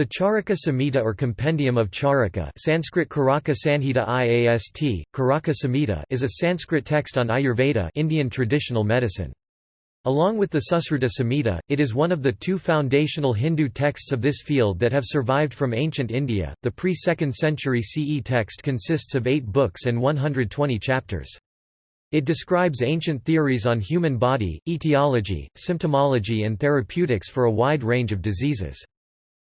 The Charaka Samhita or Compendium of Charaka Sanskrit Karaka Sanhita IAST, Karaka Samhita is a Sanskrit text on Ayurveda Indian traditional medicine. Along with the Susruta Samhita, it is one of the two foundational Hindu texts of this field that have survived from ancient India. The pre 2nd century CE text consists of eight books and 120 chapters. It describes ancient theories on human body, etiology, symptomology, and therapeutics for a wide range of diseases.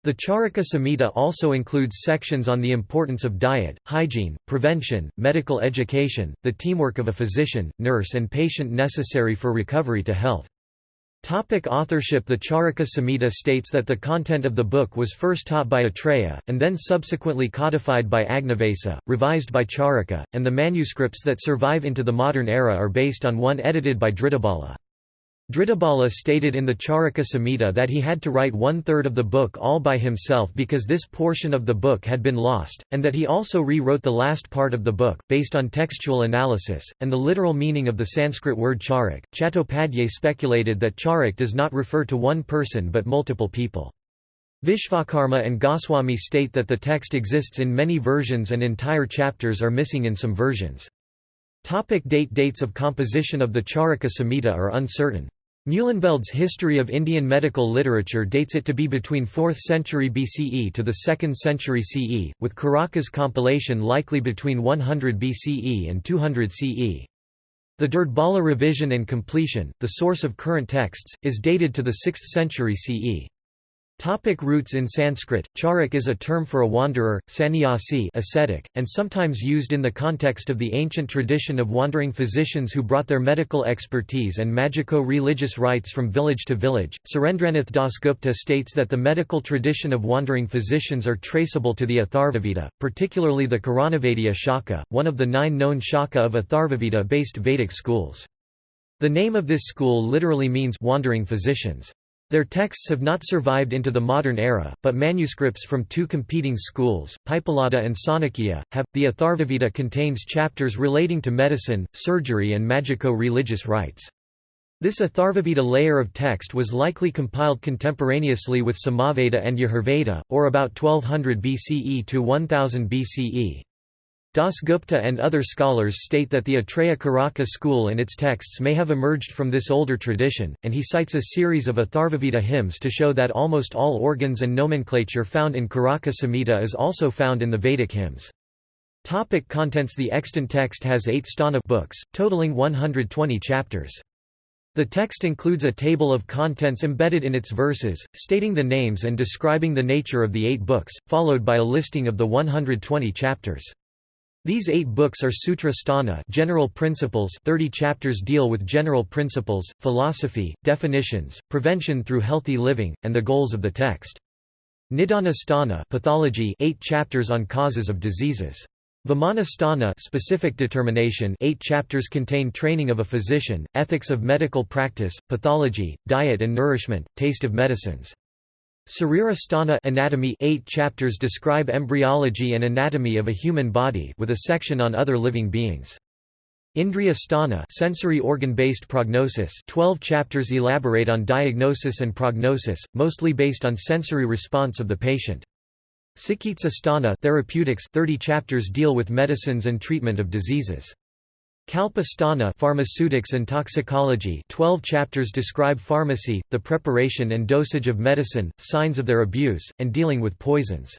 The Charaka Samhita also includes sections on the importance of diet, hygiene, prevention, medical education, the teamwork of a physician, nurse and patient necessary for recovery to health. Topic authorship The Charaka Samhita states that the content of the book was first taught by Atreya, and then subsequently codified by Agnavesa, revised by Charaka, and the manuscripts that survive into the modern era are based on one edited by Dhritabala. Dhritabala stated in the Charaka Samhita that he had to write one-third of the book all by himself because this portion of the book had been lost, and that he also rewrote the last part of the book, based on textual analysis, and the literal meaning of the Sanskrit word charak. Chattopadhyay speculated that charak does not refer to one person but multiple people. Vishvakarma and Goswami state that the text exists in many versions and entire chapters are missing in some versions. Topic date Dates of composition of the Charaka Samhita are uncertain. Meulenbeld's History of Indian Medical Literature dates it to be between 4th century BCE to the 2nd century CE, with Karaka's compilation likely between 100 BCE and 200 CE. The Dhirdbala revision and completion, the source of current texts, is dated to the 6th century CE. Topic roots in Sanskrit, charak is a term for a wanderer, sannyasi ascetic, and sometimes used in the context of the ancient tradition of wandering physicians who brought their medical expertise and magico-religious rites from village to village. Surendranath Dasgupta states that the medical tradition of wandering physicians are traceable to the Atharvaveda, particularly the Karanavediya Shaka, one of the nine known Shaka of Atharvaveda-based Vedic schools. The name of this school literally means wandering physicians. Their texts have not survived into the modern era, but manuscripts from two competing schools, Paippalada and Sankhya, have. The Atharvaveda contains chapters relating to medicine, surgery, and magico religious rites. This Atharvaveda layer of text was likely compiled contemporaneously with Samaveda and Yajurveda, or about 1200 BCE to 1000 BCE. Dasgupta and other scholars state that the Atreya Karaka school and its texts may have emerged from this older tradition, and he cites a series of Atharvaveda hymns to show that almost all organs and nomenclature found in Karaka Samhita is also found in the Vedic hymns. Topic contents The extant text has eight sthana books, totaling 120 chapters. The text includes a table of contents embedded in its verses, stating the names and describing the nature of the eight books, followed by a listing of the 120 chapters. These eight books are Sutra Sthana general principles 30 chapters deal with general principles, philosophy, definitions, prevention through healthy living, and the goals of the text. Nidana Sthana pathology 8 chapters on causes of diseases. Vimana Sthana specific determination 8 chapters contain training of a physician, ethics of medical practice, pathology, diet and nourishment, taste of medicines. Sarirasthana anatomy 8 chapters describe embryology and anatomy of a human body with a section on other living beings. Indriya Sthana sensory organ-based prognosis 12 chapters elaborate on diagnosis and prognosis, mostly based on sensory response of the patient. Cikitsa Sthana therapeutics 30 chapters deal with medicines and treatment of diseases. Kalpasthana Pharmaceutics and Toxicology 12 chapters describe pharmacy, the preparation and dosage of medicine, signs of their abuse, and dealing with poisons.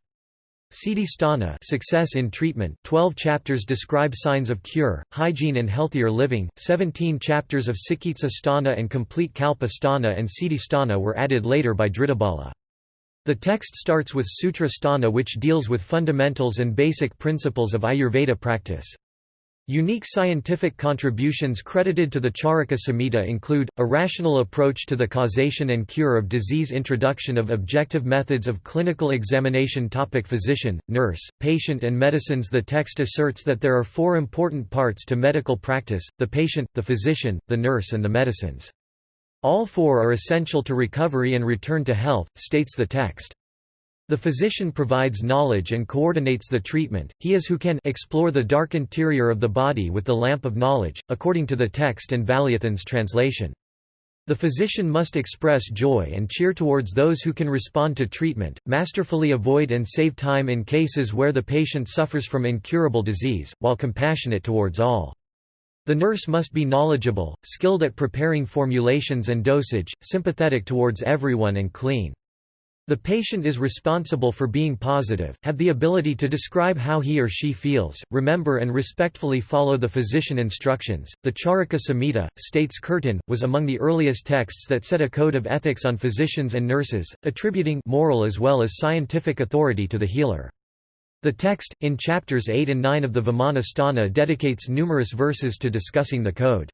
Siddhisthana Success in treatment 12 chapters describe signs of cure, hygiene and healthier living, 17 chapters of Cikitsa Sthana and complete Kalpa Sthana and Siddhisthana were added later by Dhritabala. The text starts with Sutra Sthana which deals with fundamentals and basic principles of Ayurveda practice. Unique scientific contributions credited to the Charaka Samhita include, a rational approach to the causation and cure of disease introduction of objective methods of clinical examination topic Physician, nurse, patient and medicines The text asserts that there are four important parts to medical practice, the patient, the physician, the nurse and the medicines. All four are essential to recovery and return to health, states the text. The physician provides knowledge and coordinates the treatment, he is who can explore the dark interior of the body with the lamp of knowledge, according to the text and Valiathan's translation. The physician must express joy and cheer towards those who can respond to treatment, masterfully avoid and save time in cases where the patient suffers from incurable disease, while compassionate towards all. The nurse must be knowledgeable, skilled at preparing formulations and dosage, sympathetic towards everyone and clean. The patient is responsible for being positive, have the ability to describe how he or she feels, remember and respectfully follow the physician instructions. The Charaka Samhita, states Curtin, was among the earliest texts that set a code of ethics on physicians and nurses, attributing moral as well as scientific authority to the healer. The text, in chapters 8 and 9 of the Vimana Sthana dedicates numerous verses to discussing the code.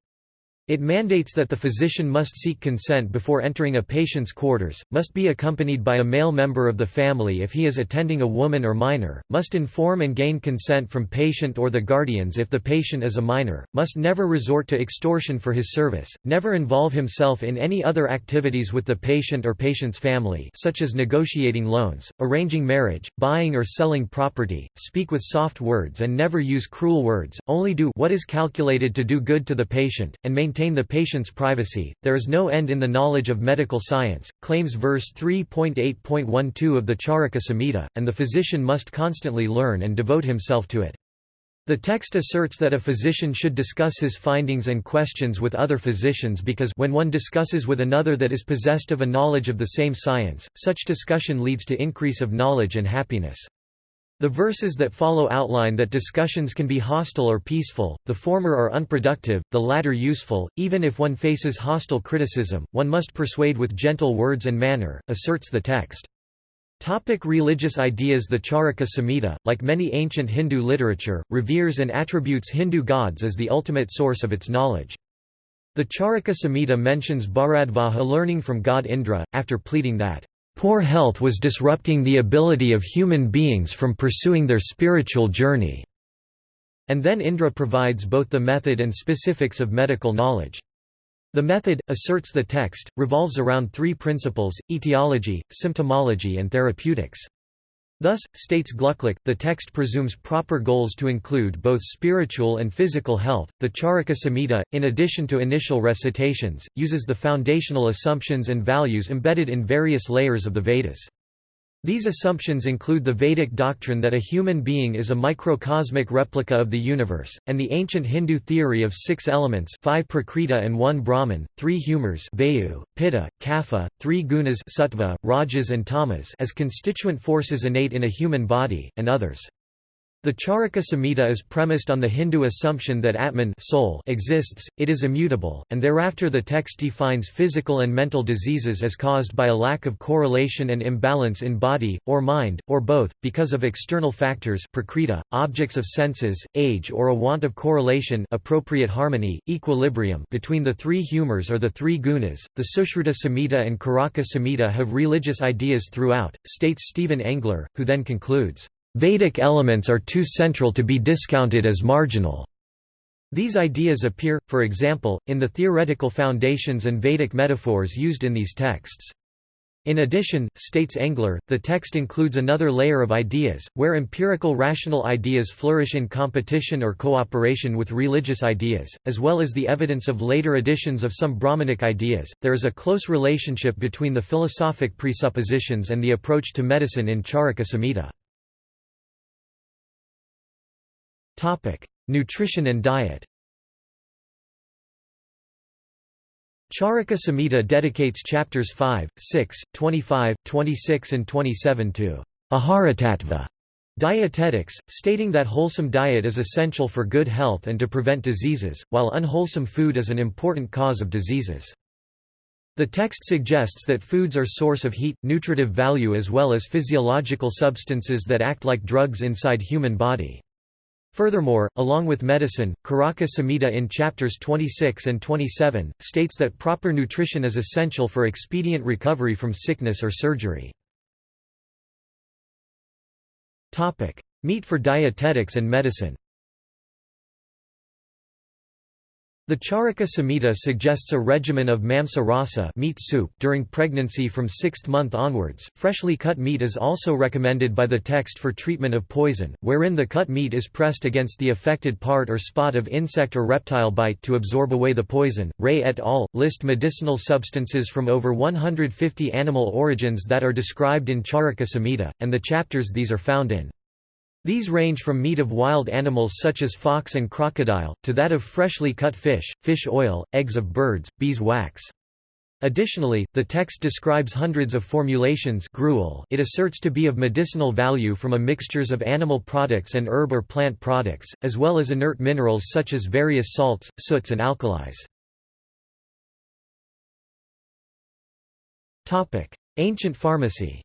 It mandates that the physician must seek consent before entering a patient's quarters, must be accompanied by a male member of the family if he is attending a woman or minor, must inform and gain consent from patient or the guardians if the patient is a minor, must never resort to extortion for his service, never involve himself in any other activities with the patient or patient's family such as negotiating loans, arranging marriage, buying or selling property, speak with soft words and never use cruel words, only do what is calculated to do good to the patient, and maintain maintain the patient's privacy. There is no end in the knowledge of medical science, claims verse 3.8.12 of the Charaka Samhita, and the physician must constantly learn and devote himself to it. The text asserts that a physician should discuss his findings and questions with other physicians because when one discusses with another that is possessed of a knowledge of the same science, such discussion leads to increase of knowledge and happiness. The verses that follow outline that discussions can be hostile or peaceful, the former are unproductive, the latter useful, even if one faces hostile criticism, one must persuade with gentle words and manner, asserts the text. Topic religious ideas The Charaka Samhita, like many ancient Hindu literature, reveres and attributes Hindu gods as the ultimate source of its knowledge. The Charaka Samhita mentions Bharadvaja learning from god Indra, after pleading that Poor health was disrupting the ability of human beings from pursuing their spiritual journey." And then Indra provides both the method and specifics of medical knowledge. The method, asserts the text, revolves around three principles, etiology, symptomology and therapeutics. Thus, states Glucklich, the text presumes proper goals to include both spiritual and physical health. The Charaka Samhita, in addition to initial recitations, uses the foundational assumptions and values embedded in various layers of the Vedas. These assumptions include the Vedic doctrine that a human being is a microcosmic replica of the universe, and the ancient Hindu theory of six elements five prakriti and one brahman, three humors vayu, pitta, kapha, three gunas sattva, rajas and tamas as constituent forces innate in a human body, and others. The Charaka Samhita is premised on the Hindu assumption that Atman soul exists, it is immutable, and thereafter the text defines physical and mental diseases as caused by a lack of correlation and imbalance in body, or mind, or both, because of external factors prakriti, objects of senses, age or a want of correlation appropriate harmony, equilibrium between the three humors or the three gunas. The Sushruta Samhita and Caraka Samhita have religious ideas throughout, states Stephen Engler, who then concludes, Vedic elements are too central to be discounted as marginal. These ideas appear, for example, in the theoretical foundations and Vedic metaphors used in these texts. In addition, states Engler, the text includes another layer of ideas, where empirical rational ideas flourish in competition or cooperation with religious ideas, as well as the evidence of later additions of some Brahmanic ideas. There is a close relationship between the philosophic presuppositions and the approach to medicine in Charaka Samhita. Nutrition and diet. Charaka Samhita dedicates chapters 5, 6, 25, 26 and 27 to Aharatattva dietetics, stating that wholesome diet is essential for good health and to prevent diseases, while unwholesome food is an important cause of diseases. The text suggests that foods are source of heat, nutritive value as well as physiological substances that act like drugs inside human body. Furthermore, along with medicine, Caraka Samhita in chapters 26 and 27, states that proper nutrition is essential for expedient recovery from sickness or surgery. Meat for dietetics and medicine The Charaka Samhita suggests a regimen of mamsa rasa meat soup during pregnancy from sixth month onwards. Freshly cut meat is also recommended by the text for treatment of poison, wherein the cut meat is pressed against the affected part or spot of insect or reptile bite to absorb away the poison. Ray et al. list medicinal substances from over 150 animal origins that are described in Charaka Samhita, and the chapters these are found in. These range from meat of wild animals such as fox and crocodile, to that of freshly cut fish, fish oil, eggs of birds, bees wax. Additionally, the text describes hundreds of formulations gruel it asserts to be of medicinal value from a mixtures of animal products and herb or plant products, as well as inert minerals such as various salts, soots and alkalis. Ancient pharmacy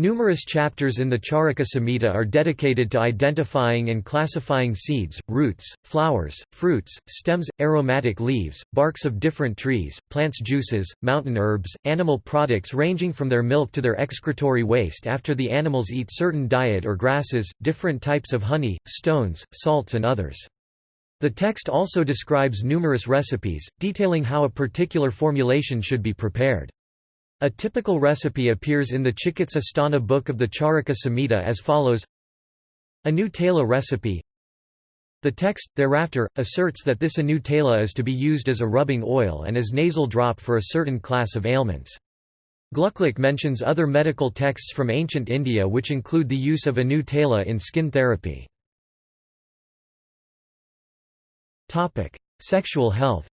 Numerous chapters in the Charaka Samhita are dedicated to identifying and classifying seeds, roots, flowers, fruits, stems, aromatic leaves, barks of different trees, plants juices, mountain herbs, animal products ranging from their milk to their excretory waste after the animals eat certain diet or grasses, different types of honey, stones, salts and others. The text also describes numerous recipes, detailing how a particular formulation should be prepared. A typical recipe appears in the Chikitsa Sthana book of the Charaka Samhita as follows Anu Tela recipe The text, thereafter, asserts that this Anu is to be used as a rubbing oil and as nasal drop for a certain class of ailments. Glucklich mentions other medical texts from ancient India which include the use of Anu in skin therapy. Sexual health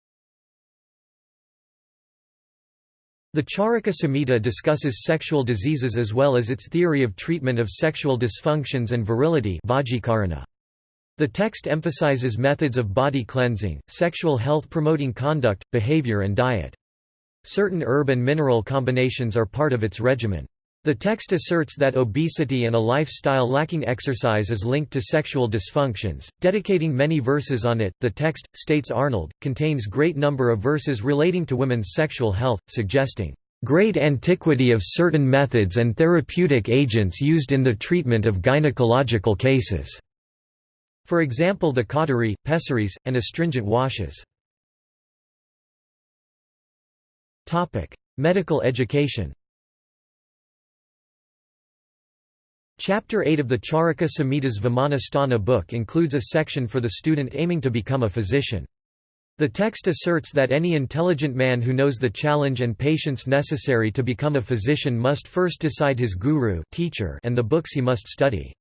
The Charaka Samhita discusses sexual diseases as well as its theory of treatment of sexual dysfunctions and virility The text emphasizes methods of body cleansing, sexual health promoting conduct, behavior and diet. Certain herb and mineral combinations are part of its regimen. The text asserts that obesity and a lifestyle lacking exercise is linked to sexual dysfunctions, dedicating many verses on it. The text, states Arnold, contains great number of verses relating to women's sexual health, suggesting great antiquity of certain methods and therapeutic agents used in the treatment of gynecological cases. For example the cautery, pessaries, and astringent washes. Topic: Medical education Chapter 8 of the Charaka Samhita's Vimanasthana book includes a section for the student aiming to become a physician. The text asserts that any intelligent man who knows the challenge and patience necessary to become a physician must first decide his guru teacher and the books he must study.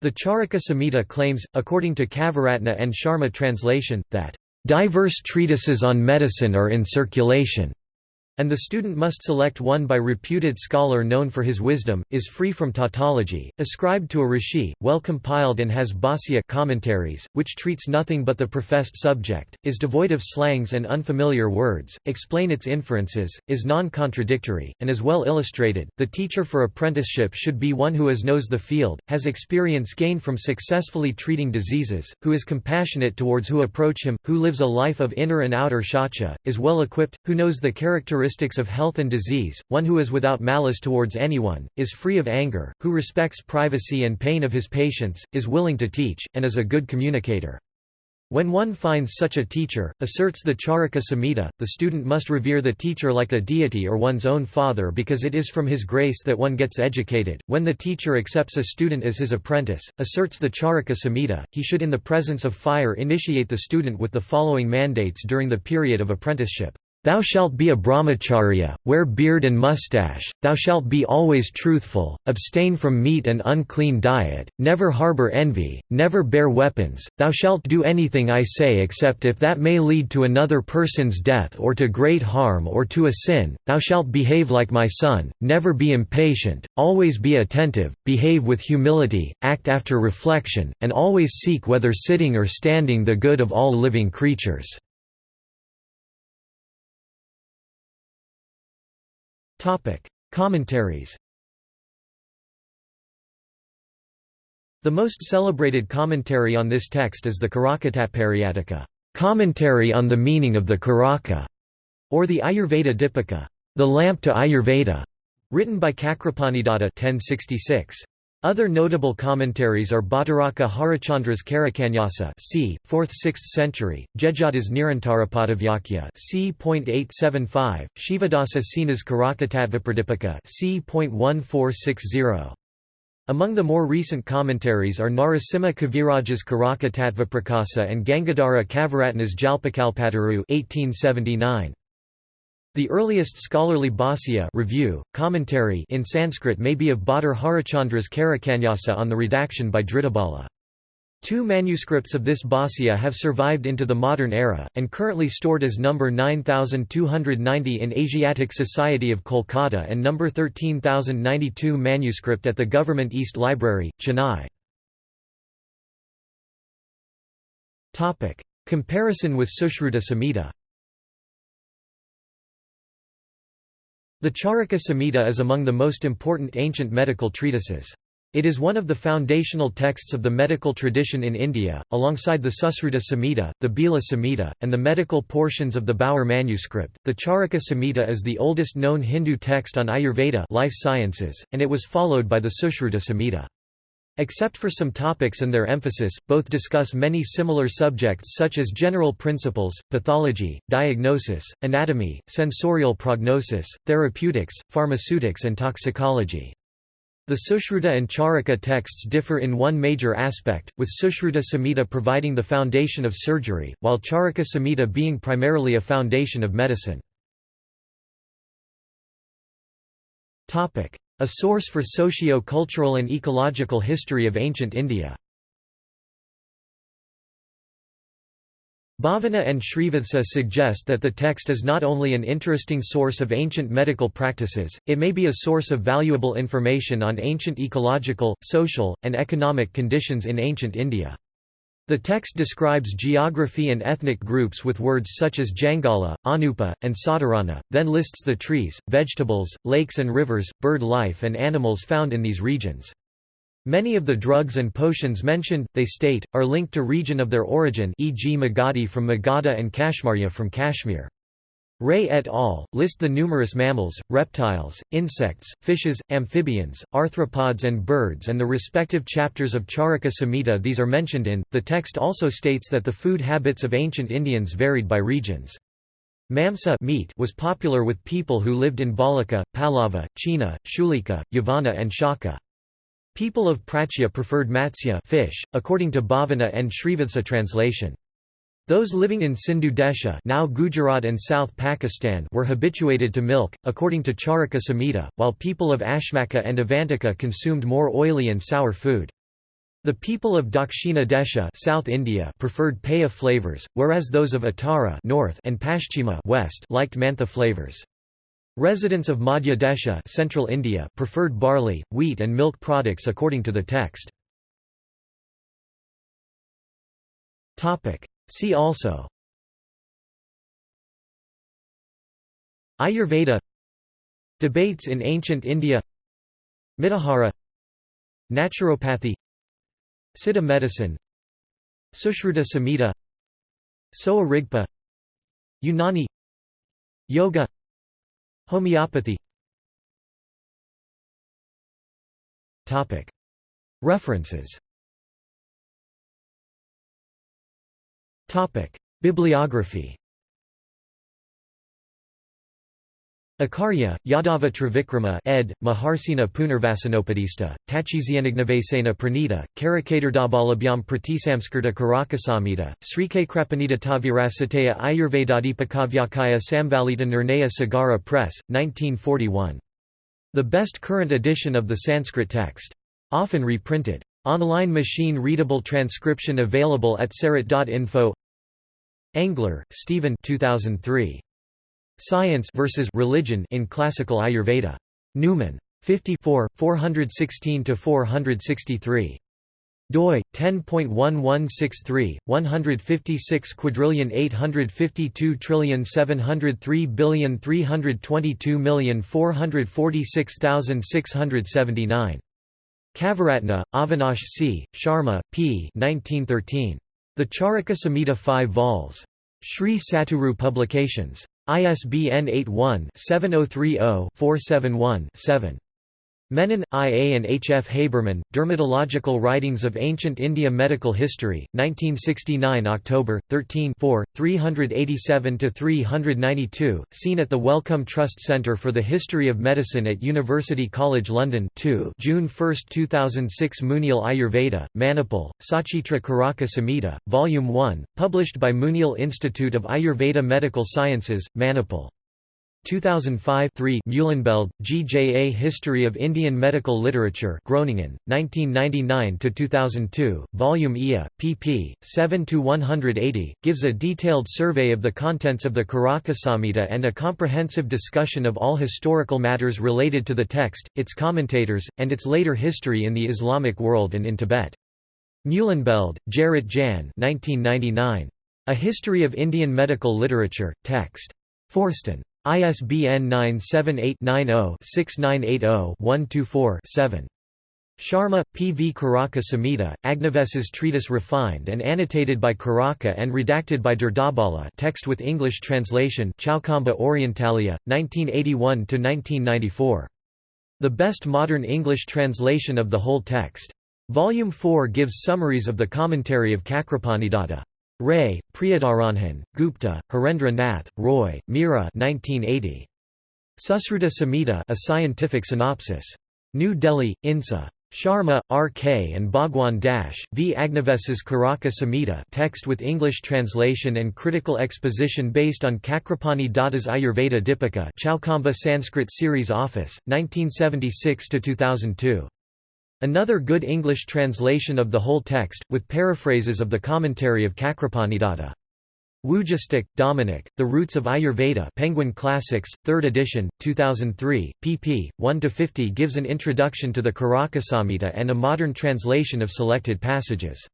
The Charaka Samhita claims, according to Kavaratna and Sharma translation, that, "...diverse treatises on medicine are in circulation." And the student must select one by reputed scholar known for his wisdom, is free from tautology, ascribed to a rishi, well compiled and has bhāsya commentaries, which treats nothing but the professed subject, is devoid of slangs and unfamiliar words, explain its inferences, is non-contradictory, and is well illustrated. The teacher for apprenticeship should be one who as knows the field, has experience gained from successfully treating diseases, who is compassionate towards who approach him, who lives a life of inner and outer shaucha, is well equipped, who knows the characteristics characteristics of health and disease, one who is without malice towards anyone, is free of anger, who respects privacy and pain of his patients, is willing to teach, and is a good communicator. When one finds such a teacher, asserts the Charaka Samhita, the student must revere the teacher like a deity or one's own father because it is from his grace that one gets educated. When the teacher accepts a student as his apprentice, asserts the Charaka Samhita, he should in the presence of fire initiate the student with the following mandates during the period of apprenticeship. Thou shalt be a brahmacharya, wear beard and mustache, thou shalt be always truthful, abstain from meat and unclean diet, never harbor envy, never bear weapons, thou shalt do anything I say except if that may lead to another person's death or to great harm or to a sin, thou shalt behave like my son, never be impatient, always be attentive, behave with humility, act after reflection, and always seek whether sitting or standing the good of all living creatures. Topic: Commentaries. The most celebrated commentary on this text is the Karakatattpariyattika, commentary on the meaning of the Karaka, or the Ayurveda Dipika, the lamp to Ayurveda, written by Cakrapanidatta 1066. Other notable commentaries are Bhattaraka Harachandra's Karakanyasa c. 4th–6th century, Jejada's Nirantarapadavyakhya c. .875, Shivadasa Sena's Karakatatvapradipika c. .1460. Among the more recent commentaries are Narasimha Kaviraj's Karakatatvaprakasa and Gangadhara Kavaratna's Jalpakalpataru 1879. The earliest scholarly bhāsya review, commentary in Sanskrit may be of Bhattar Harachandra's Karakanyasa on the redaction by Dhritabala. Two manuscripts of this bhāsya have survived into the modern era, and currently stored as number 9290 in Asiatic Society of Kolkata and number 13092 manuscript at the Government East Library, Chennai. Comparison with Sushruta Samhita The Charaka Samhita is among the most important ancient medical treatises. It is one of the foundational texts of the medical tradition in India, alongside the Susruta Samhita, the Bhela Samhita, and the medical portions of the Bower manuscript. The Charaka Samhita is the oldest known Hindu text on Ayurveda life sciences, and it was followed by the Sushruta Samhita. Except for some topics and their emphasis, both discuss many similar subjects such as general principles, pathology, diagnosis, anatomy, sensorial prognosis, therapeutics, pharmaceutics and toxicology. The Sushruta and Charaka texts differ in one major aspect, with Sushruta Samhita providing the foundation of surgery, while Charaka Samhita being primarily a foundation of medicine. A source for socio-cultural and ecological history of ancient India. Bhavana and Srivatsa suggest that the text is not only an interesting source of ancient medical practices, it may be a source of valuable information on ancient ecological, social, and economic conditions in ancient India. The text describes geography and ethnic groups with words such as Jangala, Anupa, and Sadarana, then lists the trees, vegetables, lakes and rivers, bird life and animals found in these regions. Many of the drugs and potions mentioned, they state, are linked to region of their origin e.g. Magadhi from Magadha and Kashmarya from Kashmir. Ray et al. list the numerous mammals, reptiles, insects, fishes, amphibians, arthropods, and birds and the respective chapters of Charaka Samhita these are mentioned in. The text also states that the food habits of ancient Indians varied by regions. Mamsa meat was popular with people who lived in Balika, Pallava, China, Shulika, Yavana, and Shaka. People of Prachya preferred matsya fish, according to Bhavana and Srivatsa translation. Those living in Sindhu Desha now Gujarat and South Pakistan were habituated to milk, according to Charaka Samhita, while people of Ashmaka and Avantika consumed more oily and sour food. The people of Dakshina Desha South India preferred paya flavors, whereas those of Uttara North and Paschima West liked mantha flavors. Residents of Madhya Desha Central India preferred barley, wheat and milk products according to the text. See also. Ayurveda. Debates in ancient India. Mitahara Naturopathy. Siddha medicine. Sushruta Samhita. Sowa Rigpa. Unani Yoga. Homeopathy. References Bibliography Acharya, Yadava Trivikrama ed. Maharsena Punarvasanopadista, Tachizianignavesena Pranita, Karakatardabhalabhyam Pratisamskirta Karakasamhita, Srikakrepanita Tavirasataya Ayurvedadipakavyakaya Samvalita Nirnaya Sagara Press, 1941. The best current edition of the Sanskrit text. Often reprinted. Online machine-readable transcription available at sarit.info Engler, Stephen 2003. Science versus Religion in Classical Ayurveda. Numen. 54, 416–463 doi 10.1163 156 quadrillion 852 trillion 703 billion 322 million 446,679 Kavaratna, Avinash C., Sharma, P. 1913. The Charaka Samhita 5 vols. Sri Satguru Publications. ISBN 81-7030-471-7. Menon, I. A. and H. F. Haberman, Dermatological Writings of Ancient India Medical History, 1969 October, 13 387–392, seen at the Wellcome Trust Centre for the History of Medicine at University College London 2 June 1, 2006 Muniyal Ayurveda, Manipal, Sachitra Karaka Samhita, Volume 1, published by Muniyal Institute of Ayurveda Medical Sciences, Manipal. 2005 3 Meulenbeld, G. J. A History of Indian Medical Literature Groningen, 1999–2002, Volume IA, pp. 7–180, gives a detailed survey of the contents of the Karaka Samhita and a comprehensive discussion of all historical matters related to the text, its commentators, and its later history in the Islamic world and in Tibet. Meulenbeld, Gerrit Jan 1999. A History of Indian Medical Literature, text. Forsten. ISBN 978-90-6980-124-7. Sharma, P. V. Karaka Samhita, Agnives's treatise refined and annotated by Karaka and redacted by Durdabala text with English translation Chaukamba Orientalia, 1981–1994. The best modern English translation of the whole text. Volume 4 gives summaries of the commentary of Cakrapanidata. Ray, Priyadaranjan, Gupta, Harendra Nath, Roy, Meera 1980. Susruta Samhita a scientific synopsis. New Delhi, INSA. Sharma, R.K. and Bhagwan Dash, V. Agnives's Karaka Samhita text with English translation and critical exposition based on Cakrapani Datta's Ayurveda Dipika Chaukamba Sanskrit Series Office, 1976–2002. Another good English translation of the whole text, with paraphrases of the commentary of Cakrapanidata. Wujastyk, Dominic, The Roots of Ayurveda Penguin Classics, 3rd edition, 2003, pp. 1–50 gives an introduction to the Karakasamhita and a modern translation of selected passages.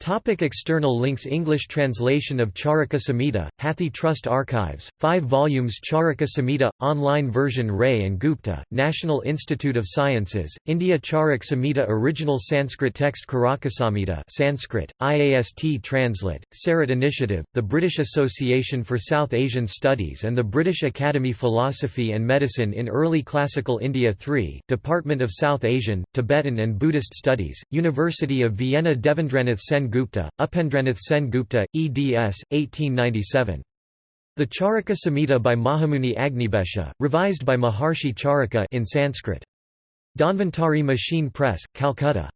Topic external links English translation of Charaka Samhita, Hathi Trust Archives, 5 volumes Charaka Samhita, online version Ray and Gupta, National Institute of Sciences, India Charak Samhita Original Sanskrit text Karakasamhita Sanskrit, IAST Translate, Sarit Initiative, the British Association for South Asian Studies and the British Academy Philosophy and Medicine in Early Classical India 3, Department of South Asian, Tibetan and Buddhist Studies, University of Vienna Devendranath Sen Gupta, Upendranath Sen Gupta, eds. 1897. The Charaka Samhita by Mahamuni Agnibesha, revised by Maharshi Charaka in Sanskrit. Dhanvantari Machine Press, Calcutta.